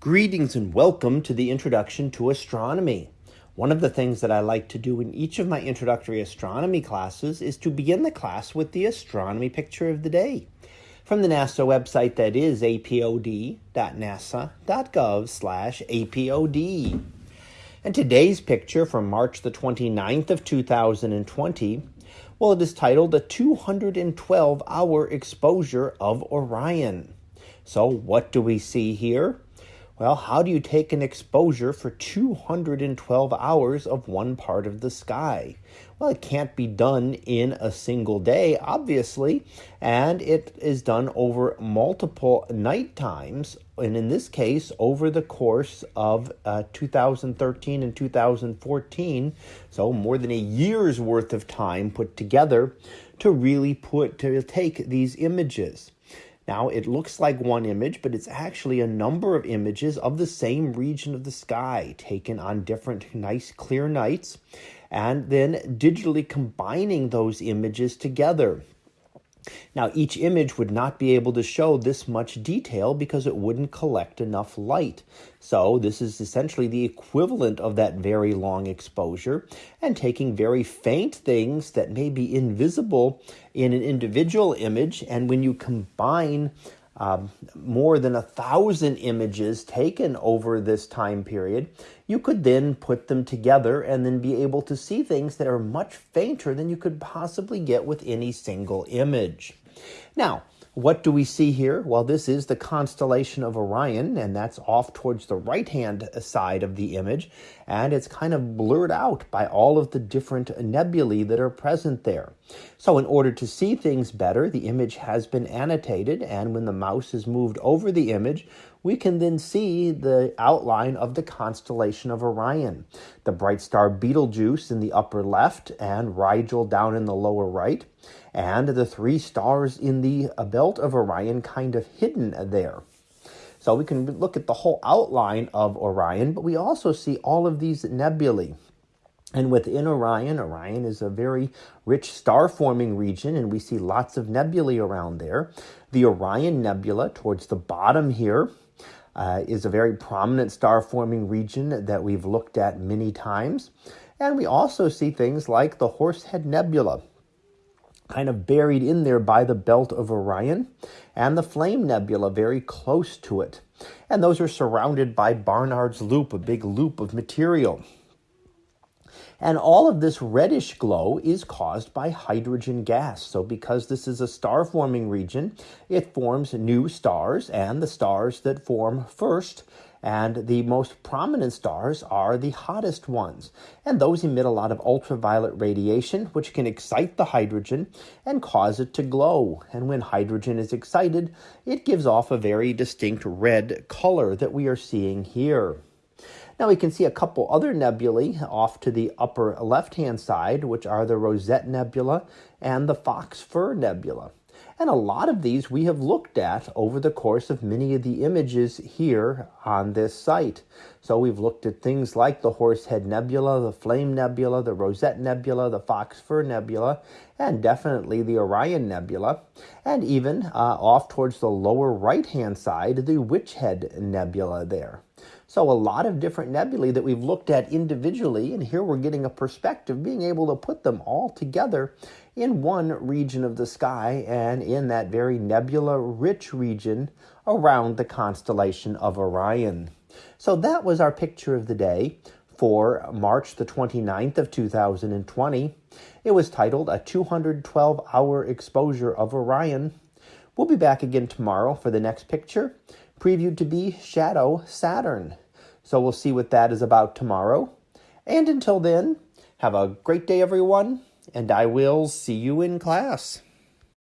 Greetings and welcome to the Introduction to Astronomy. One of the things that I like to do in each of my introductory astronomy classes is to begin the class with the astronomy picture of the day from the NASA website that is apod.nasa.gov slash apod. And today's picture from March the 29th of 2020, well, it is titled A 212-Hour Exposure of Orion. So what do we see here? Well, how do you take an exposure for 212 hours of one part of the sky? Well, it can't be done in a single day, obviously, and it is done over multiple night times, and in this case, over the course of uh, 2013 and 2014, so more than a year's worth of time put together to really put to take these images. Now, it looks like one image, but it's actually a number of images of the same region of the sky taken on different nice clear nights and then digitally combining those images together. Now, each image would not be able to show this much detail because it wouldn't collect enough light. So, this is essentially the equivalent of that very long exposure and taking very faint things that may be invisible in an individual image. And when you combine um, more than a thousand images taken over this time period, you could then put them together and then be able to see things that are much fainter than you could possibly get with any single image. Now, what do we see here? Well, this is the constellation of Orion, and that's off towards the right hand side of the image, and it's kind of blurred out by all of the different nebulae that are present there. So, in order to see things better, the image has been annotated, and when the mouse is moved over the image, we can then see the outline of the constellation of Orion. The bright star Betelgeuse in the upper left and Rigel down in the lower right, and the three stars in the uh, belt of Orion kind of hidden there. So we can look at the whole outline of Orion, but we also see all of these nebulae. And within Orion, Orion is a very rich star forming region, and we see lots of nebulae around there. The Orion Nebula, towards the bottom here, uh, is a very prominent star forming region that we've looked at many times. And we also see things like the Horsehead Nebula, kind of buried in there by the belt of Orion, and the Flame Nebula very close to it. And those are surrounded by Barnard's Loop, a big loop of material. And all of this reddish glow is caused by hydrogen gas. So because this is a star forming region, it forms new stars and the stars that form first and the most prominent stars are the hottest ones. And those emit a lot of ultraviolet radiation, which can excite the hydrogen and cause it to glow. And when hydrogen is excited, it gives off a very distinct red color that we are seeing here. Now we can see a couple other nebulae off to the upper left-hand side, which are the Rosette Nebula and the Fox Fur Nebula. And a lot of these we have looked at over the course of many of the images here on this site. So we've looked at things like the Horsehead Nebula, the Flame Nebula, the Rosette Nebula, the Fox Fur Nebula, and definitely the Orion Nebula, and even uh, off towards the lower right-hand side, the Witch Head Nebula there. So a lot of different nebulae that we've looked at individually, and here we're getting a perspective, being able to put them all together in one region of the sky and in that very nebula-rich region around the constellation of Orion. So that was our picture of the day for March the 29th of 2020. It was titled A 212-Hour Exposure of Orion. We'll be back again tomorrow for the next picture previewed to be Shadow Saturn. So we'll see what that is about tomorrow. And until then, have a great day, everyone, and I will see you in class.